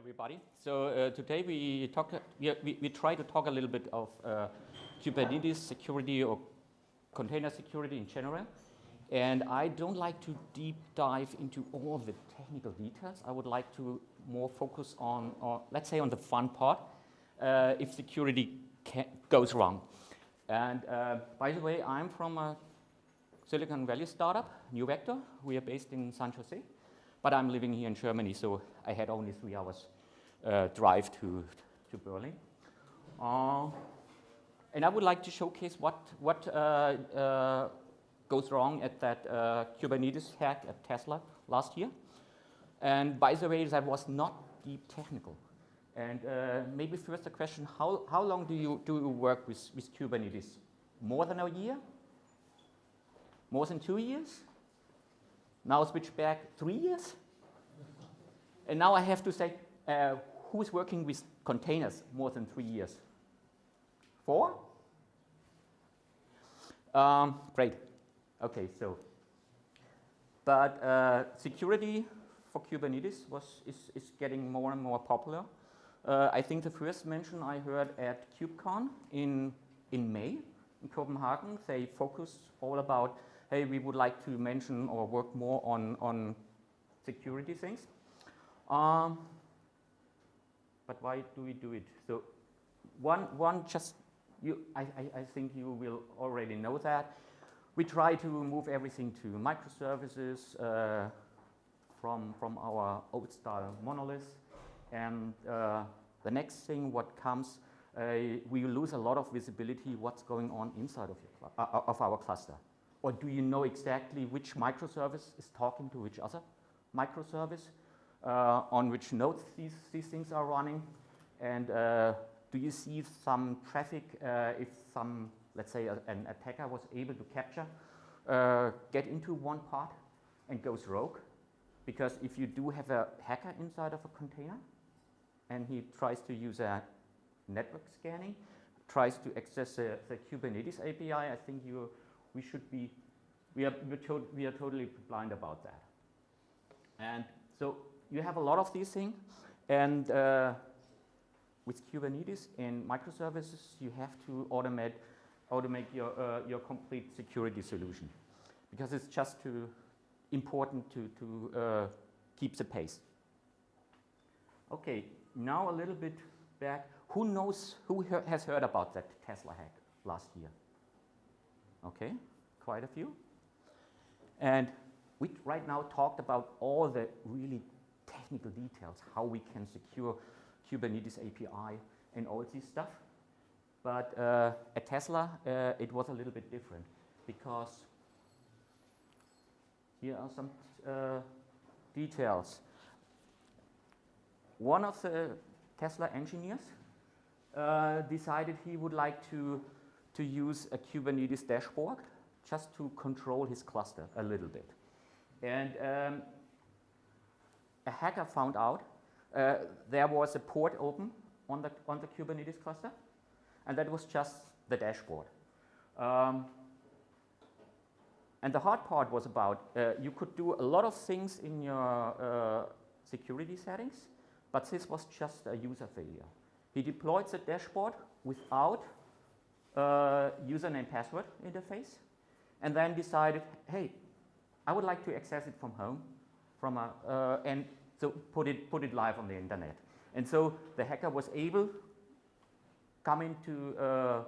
everybody. So uh, today we talk, we, we, try to talk a little bit of uh, Kubernetes security or container security in general. And I don't like to deep dive into all the technical details. I would like to more focus on, on let's say, on the fun part, uh, if security goes wrong. And uh, by the way, I'm from a Silicon Valley startup, NeuVector. We are based in San Jose. But I'm living here in Germany, so I had only three hours uh, drive to, to Berlin. Uh, and I would like to showcase what, what uh, uh goes wrong at that uh, Kubernetes hack at Tesla last year. And by the way, that was not deep technical. And uh, maybe first a question, how, how long do you, do you work with, with Kubernetes? More than a year? More than two years? Now switch back three years. And now I have to say, uh, who's working with containers more than three years? Four? Um, great. Okay, so, but uh, security for Kubernetes was, is, is getting more and more popular. Uh, I think the first mention I heard at KubeCon in, in May in Copenhagen, they focused all about hey, we would like to mention or work more on, on security things. Um, but why do we do it? So one, one just, you, I, I, I think you will already know that. We try to move everything to microservices uh, from, from our old style monoliths. And uh, the next thing what comes, uh, we lose a lot of visibility what's going on inside of, your, uh, of our cluster. Or do you know exactly which microservice is talking to which other microservice, uh, on which nodes these, these things are running? And uh, do you see some traffic uh, if some, let's say, a, an attacker was able to capture, uh, get into one part and goes rogue? Because if you do have a hacker inside of a container and he tries to use a network scanning, tries to access the, the Kubernetes API, I think you we should be, we are, we are totally blind about that. And so you have a lot of these things, and uh, with Kubernetes and microservices, you have to automate, automate your, uh, your complete security solution because it's just too important to, to uh, keep the pace. Okay, now a little bit back. Who knows, who has heard about that Tesla hack last year? Okay, quite a few. And we right now talked about all the really technical details, how we can secure Kubernetes API and all this stuff. But uh, at Tesla, uh, it was a little bit different because here are some uh, details. One of the Tesla engineers uh, decided he would like to to use a Kubernetes dashboard just to control his cluster a little bit. And um, a hacker found out uh, there was a port open on the, on the Kubernetes cluster, and that was just the dashboard. Um, and the hard part was about uh, you could do a lot of things in your uh, security settings, but this was just a user failure. He deployed the dashboard without uh, username password interface and then decided, hey, I would like to access it from home from a, uh, and so put it, put it live on the internet. And so the hacker was able come into uh,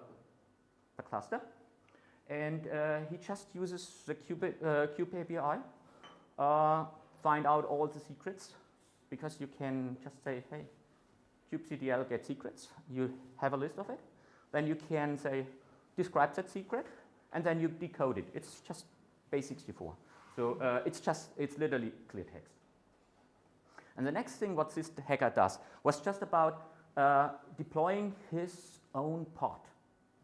the cluster and uh, he just uses the Kube, uh, API, uh, find out all the secrets because you can just say, hey, kubectl get secrets. You have a list of it then you can say, describe that secret, and then you decode it. It's just base64. So uh, it's just, it's literally clear text. And the next thing what this hacker does was just about uh, deploying his own pod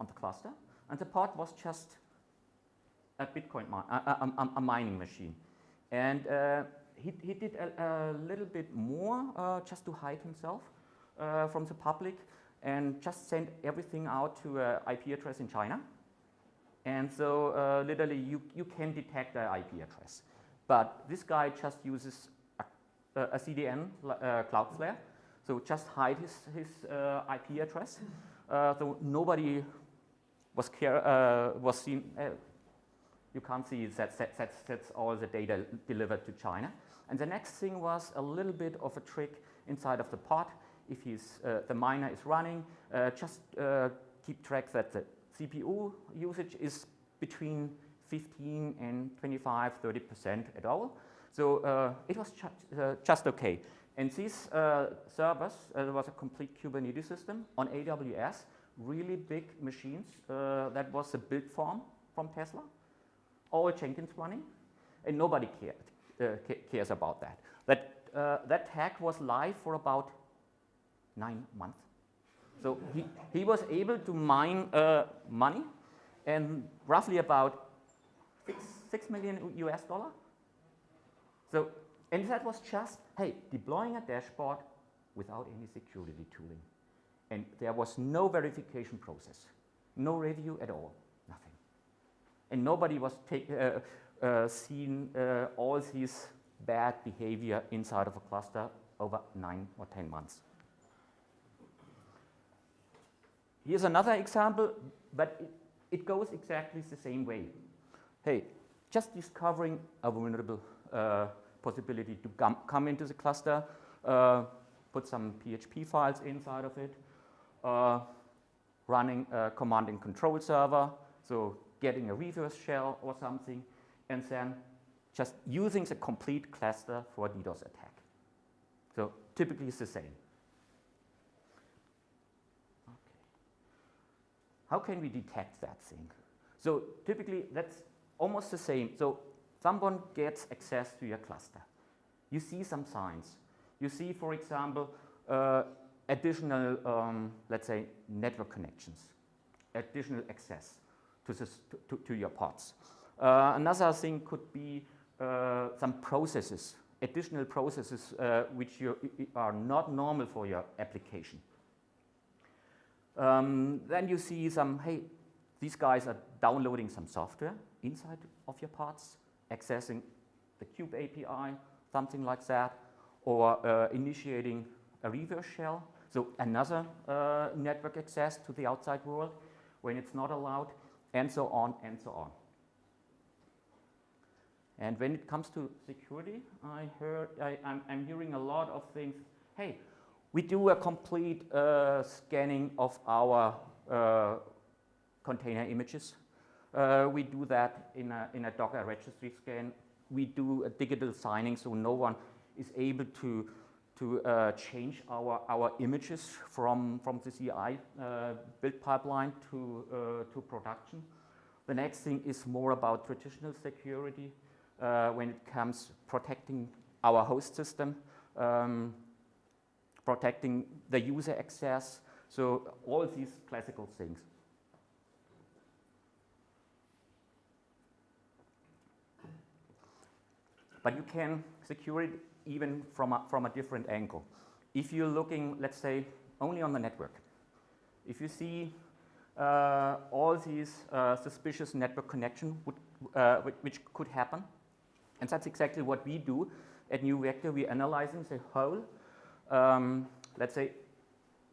on the cluster. And the pod was just a Bitcoin, a, a, a, mining machine. And uh, he, he did a, a, little bit more uh, just to hide himself uh, from the public and just send everything out to an IP address in China. And so uh, literally you, you can detect the IP address. But this guy just uses a, a CDN, uh, Cloudflare. so just hide his, his uh, IP address. Uh, so nobody was, care, uh, was seen, uh, you can't see that, that, that's, that's all the data delivered to China. And the next thing was a little bit of a trick inside of the pod. If uh, the miner is running, uh, just keep track that the CPU usage is between 15 and 25, 30% at all. So uh, it was uh, just okay. And these uh, servers, uh, there was a complete Kubernetes system on AWS, really big machines. Uh, that was a build farm from Tesla, all Jenkins running, and nobody cared, uh, cares about that. That, that hack was live for about nine months. So he, he was able to mine money and roughly about six, six million US dollar. So, and that was just, hey, deploying a dashboard without any security tooling. And there was no verification process, no review at all, nothing. And nobody was take, uh, uh, seen uh, all these bad behavior inside of a cluster over nine or 10 months. Here's another example, but it, it goes exactly the same way hey, just discovering a vulnerable uh, possibility to come, into the cluster, uh, put some PHP files inside of it, uh, running a command and control server, so getting a reverse shell or something, and then just using the complete cluster for a DDoS attack. So typically it's the same. How can we detect that thing? So typically that's almost the same. So someone gets access to your cluster. You see some signs. You see, for example, uh, additional, um, let's say, network connections, additional access to, this, to, to, your pods. Uh, another thing could be uh, some processes, additional processes uh, which you, are not normal for your application. Um, then you see some, hey, these guys are downloading some software inside of your pods, accessing the Kube API, something like that, or uh, initiating a reverse shell, so another uh, network access to the outside world when it's not allowed, and so on and so on. And when it comes to security, I heard, I, am hearing a lot of things. Hey, we do a complete uh, scanning of our uh, container images uh, we do that in a, in a Docker registry scan. We do a digital signing so no one is able to, to uh, change our, our images from, from the CI uh, build pipeline to, uh, to production. The next thing is more about traditional security when it comes protecting our host system, um, protecting the user access, so all these classical things. But you can secure it even from a, from a different angle. If you're looking, let's say, only on the network, if you see uh, all these uh, suspicious network connection would, uh, which could happen, and that's exactly what we do at NeuVector. We're analyzing the whole, um, let's say,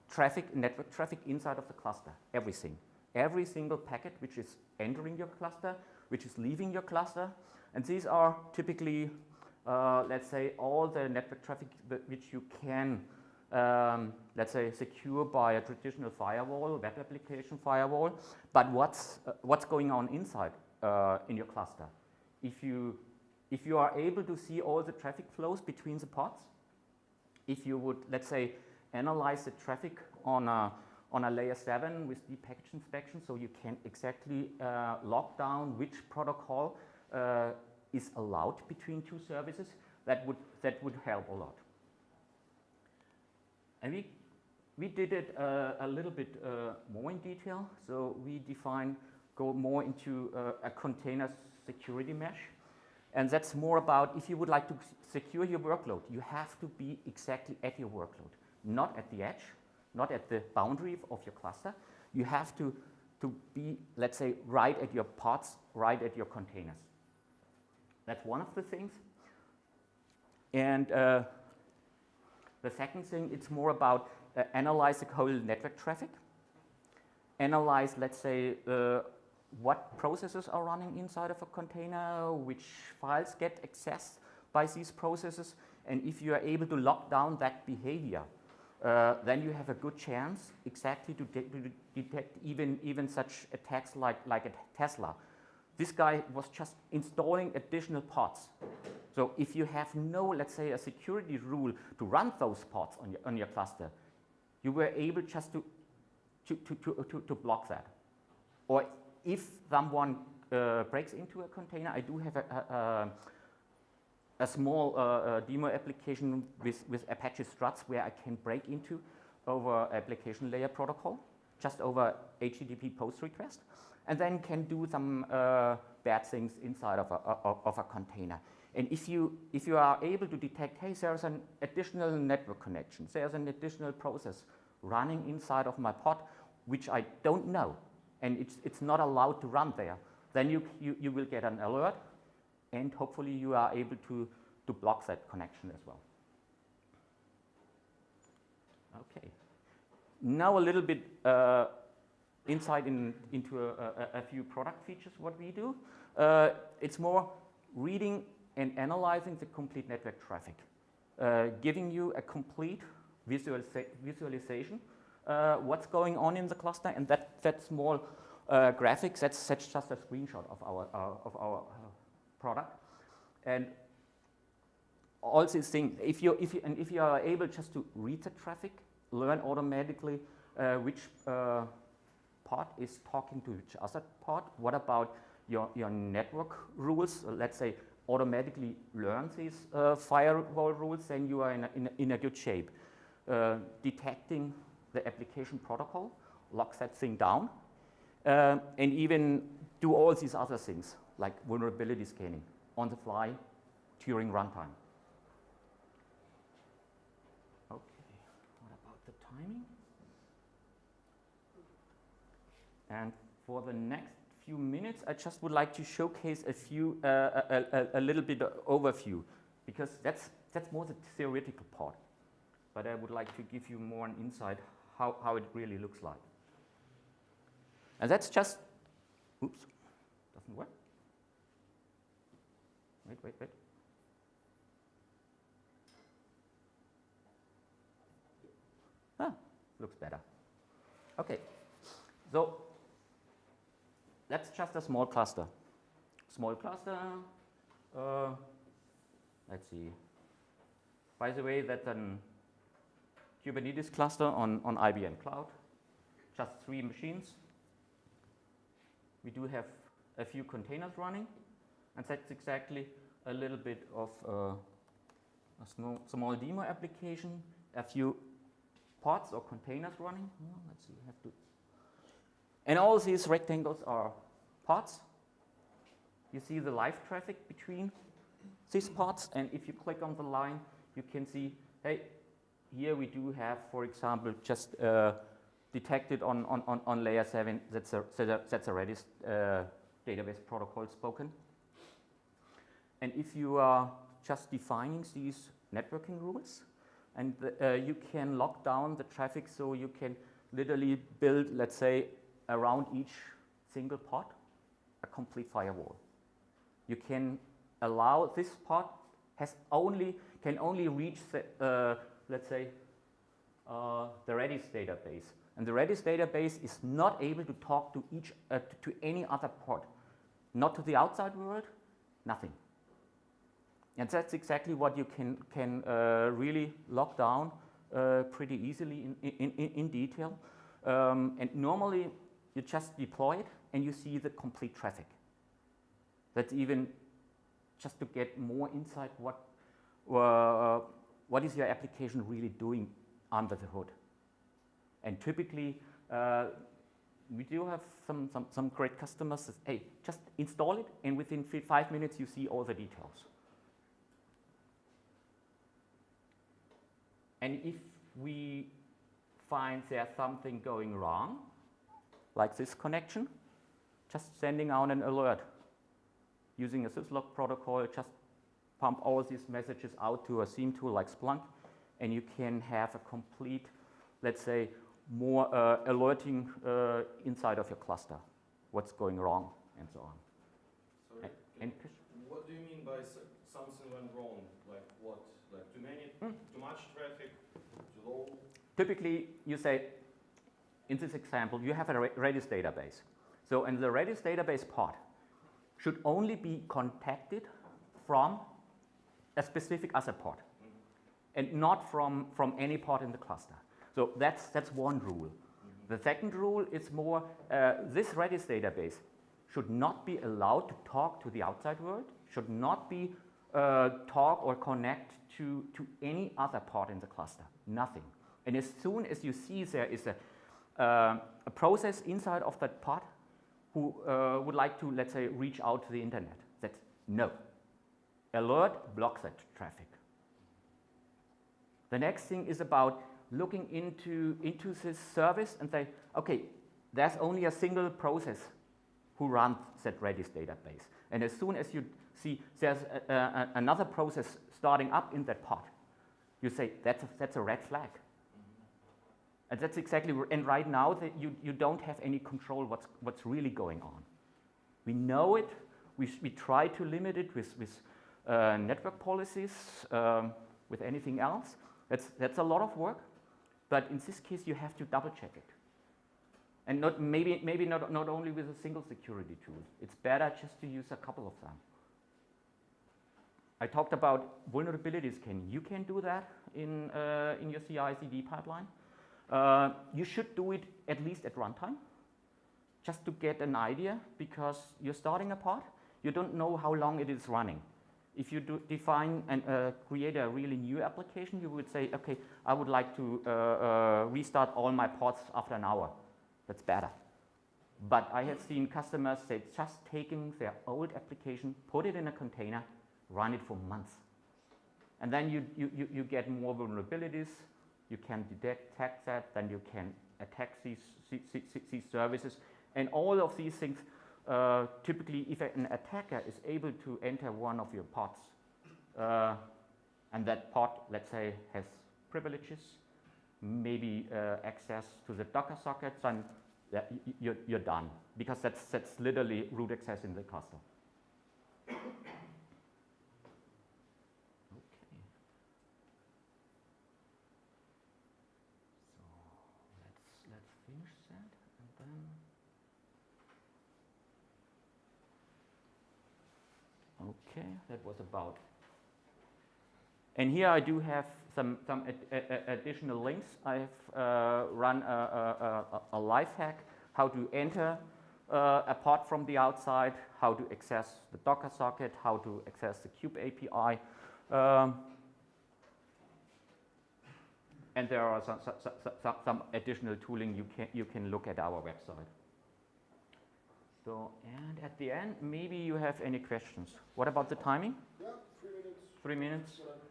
traffic, network traffic inside of the cluster, everything. Every single packet which is entering your cluster, which is leaving your cluster, and these are typically, uh, let's say, all the network traffic which you can, um, let's say, secure by a traditional firewall, web application firewall. But what's, uh, what's going on inside uh, in your cluster? If you, if you are able to see all the traffic flows between the pods, if you would, let's say, analyze the traffic on a, on a layer 7 with deep packet inspection, so you can exactly uh, lock down which protocol uh, is allowed between two services, that would, that would help a lot. And we, we did it uh, a little bit uh, more in detail. So we define, go more into uh, a container security mesh. And that's more about if you would like to secure your workload, you have to be exactly at your workload, not at the edge, not at the boundary of your cluster. You have to, to be, let's say, right at your pods, right at your containers. That's one of the things. And uh, The second thing, it's more about uh, analyze the whole network traffic, analyze, let's say, uh, what processes are running inside of a container, which files get accessed by these processes, and if you are able to lock down that behavior, uh, then you have a good chance exactly to, de to detect even, even such attacks like, like a Tesla. This guy was just installing additional pods. So if you have no, let's say, a security rule to run those pods on your, on your cluster, you were able just to, to, to, to, to block that. Or if someone uh, breaks into a container, I do have a, a, a small uh, uh, demo application with, with Apache struts where I can break into over application layer protocol, just over HTTP post request, and then can do some uh, bad things inside of a, of a container. And if you, if you are able to detect, hey, there's an additional network connection, there's an additional process running inside of my pod, which I don't know, and it's, it's not allowed to run there, then you, you, you will get an alert and hopefully you are able to, to block that connection as well. Okay. Now a little bit uh, insight in, into a, a, a, few product features, what we do. Uh, it's more reading and analyzing the complete network traffic, uh, giving you a complete visualization uh, what's going on in the cluster, and that, that small uh, graphics, that's, that's just a screenshot of our, uh, of our uh, product. And all these things, if you, if you, and if you are able just to read the traffic, learn automatically uh, which uh, part is talking to which other part, what about your, your network rules, let's say automatically learn these firewall rules, then you are in a, in a, in a good shape. detecting the application protocol, lock that thing down, uh, and even do all these other things like vulnerability scanning on the fly during runtime. Okay, what about the timing? And for the next few minutes, I just would like to showcase a few, uh, a, a, a, little bit of overview, because that's, that's more the theoretical part. But I would like to give you more an insight how, how it really looks like. And that's just, oops, doesn't work. Wait, wait, wait. Ah, looks better. Okay, so that's just a small cluster. Small cluster, uh, let's see. By the way, that's an Kubernetes cluster on, on IBM Cloud, just three machines. We do have a few containers running, and that's exactly a little bit of uh, a small, small demo application, a few pods or containers running. Let's see, have to. And all these rectangles are pods. You see the live traffic between these pods, and if you click on the line, you can see, hey, here we do have, for example, just uh, detected on, on, on, layer 7, that's a, that's a Redis uh, database protocol spoken. And if you are just defining these networking rules, and the, uh, you can lock down the traffic so you can literally build, let's say, around each single pod, a complete firewall. You can allow this pod has only, can only reach the, uh, let's say, uh, the Redis database. And the Redis database is not able to talk to each, uh, to, any other pod, not to the outside world, nothing. And that's exactly what you can, can uh, really lock down uh, pretty easily in, in, in, in detail. Um, and normally you just deploy it and you see the complete traffic. That's even just to get more insight what, uh, what is your application really doing under the hood. And typically, uh, we do have some, some, some great customers that, hey, just install it, and within five minutes, you see all the details. And if we find there's something going wrong, like this connection, just sending out an alert using a syslog protocol, just pump all these messages out to a SIEM tool like Splunk, and you can have a complete, let's say, more uh, alerting uh, inside of your cluster, what's going wrong and so on. Sorry, And what do you mean by something went wrong? Like what? Like too many, Hmm. too much traffic, too low? typically you say, in this example, you have a Redis database. So in the Redis database part should only be contacted from a specific other port and not from, from any port in the cluster. So that's, that's one rule. The second rule is more, uh, this Redis database should not be allowed to talk to the outside world, should not be uh, talk or connect to, to any other part in the cluster, nothing. And as soon as you see there is a, uh, a process inside of that pod who uh, would like to, let's say, reach out to the internet, that's no. Alert blocks that traffic. The next thing is about looking into, into this service and say, okay, there's only a single process who runs that Redis database. And as soon as you see there's a, a, another process starting up in that pod, you say, that's a, that's a red flag. And that's exactly, and right now that you, you don't have any control what's, what's really going on. We know it, we, we try to limit it with, with uh, network policies, um, with anything else. That's, that's a lot of work, but in this case you have to double check it. And not, maybe, maybe not, not only with a single security tool. It's better just to use a couple of them. I talked about vulnerabilities. Can you can do that in, uh, in your CI/CD pipeline? Uh, you should do it at least at runtime, just to get an idea, because you're starting a pod. You don't know how long it is running. If you do define and uh, create a really new application, you would say, okay, I would like to uh, uh, restart all my pods after an hour. That's better. But I have seen customers say just taking their old application, put it in a container, run it for months. And then you, you, you, get more vulnerabilities, you can detect that, then you can attack these- these services. And all of these things, uh, typically if an attacker is able to enter one of your pods, uh, and that pod, let's say, has privileges, maybe uh, access to the Docker sockets, and you're, you're done. Because that's, that's literally root access in the cluster. Okay. So let's, let's finish that and then. Okay, that was about. And here I do have some, some ad, additional links. I've uh, run a, a, a, life hack, how to enter uh, from the outside, how to access the Docker socket, how to access the Kube API. Um, and there are some, some, some, some additional tooling you can, you can look at our website. So, and at the end, maybe you have any questions. What about the timing? Yeah, three minutes. Three minutes? whatever,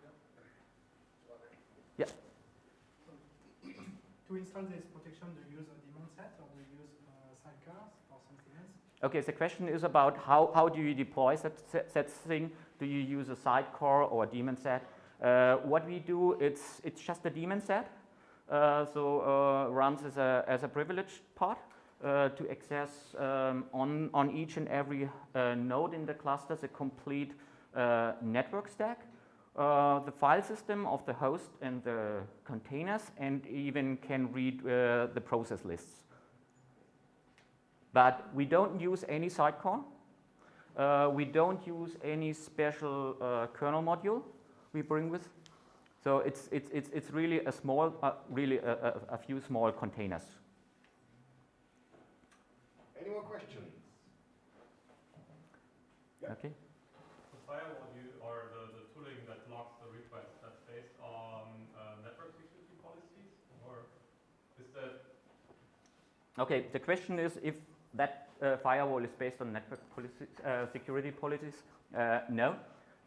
To install this protection, do you use a daemon set or do you use uh, sidecars or something else? Okay, the question is about how, how do you deploy that, that, that thing? Do you use a sidecar or a daemon set? Uh, what we do, it's, it's just a daemon set. Uh, so uh, runs as a, as a privileged part uh, to access um, on, on each and every uh, node in the cluster the complete uh, network stack. Uh, the file system of the host and the containers and even can read uh, the process lists. But we don't use any sidecar. Uh, we don't use any special kernel module we bring with. So it's, it's, it's, it's really a small, really a, a, a few small containers. Any more questions? Yeah. Okay. The firewall you, or the, the tooling that logs the request, that's based on uh, network security policies, or is that Okay, the question is if that uh, firewall is based on network policies, uh, security policies. Uh, no.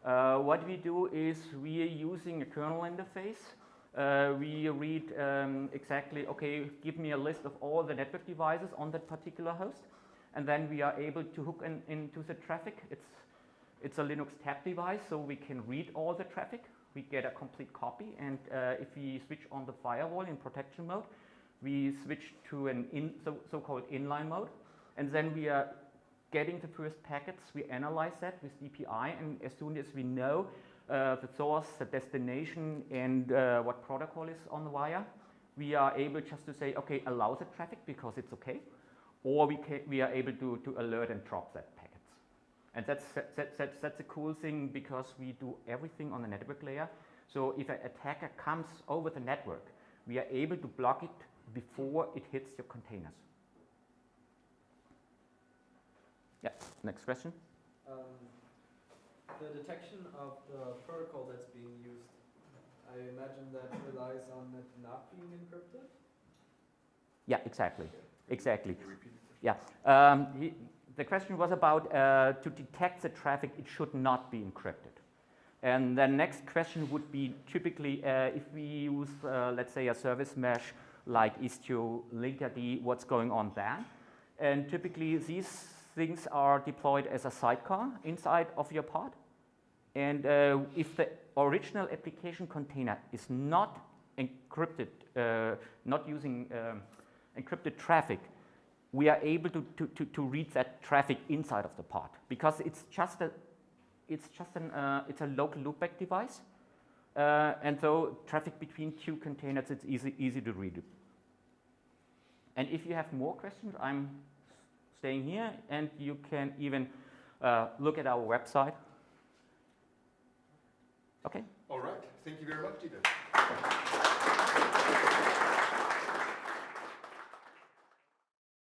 Uh, what we do is we are using a kernel interface. Uh, we read um, exactly, okay, give me a list of all the network devices on that particular host. And then we are able to hook in, into the traffic. It's, it's a Linux tap device, so we can read all the traffic. we get a complete copy. And uh, if we switch on the firewall in protection mode, we switch to an in, so, so-called inline mode. And then we are getting the first packets, we analyze that with DPI, and as soon as we know uh, the source, the destination, and uh, what protocol is on the wire, we are able just to say, okay, allow the traffic because it's okay, or we, ca we are able to, to alert and drop that packets. And that's, that, that's, that's a cool thing because we do everything on the network layer. So if an attacker comes over the network, we are able to block it before it hits your containers. Yeah, next question. Um, the detection of the protocol that's being used, I imagine that relies on it not being encrypted? Yeah, exactly, exactly. Yeah, um, he, the question was about uh, to detect the traffic, it should not be encrypted. And the next question would be typically uh, if we use, uh, let's say, a service mesh like Istio, Linkerd, what's going on there? And typically these things are deployed as a sidecar inside of your pod. And uh, if the original application container is not encrypted, uh, not using um, encrypted traffic, we are able to, to, to, to, read that traffic inside of the pod because it's just a, it's just an, uh, it's a local loopback device. Uh, and so traffic between two containers, it's easy, easy to read. And if you have more questions, I'm staying here and you can even uh, look at our website. Okay. All right. Thank you very much, Dieter.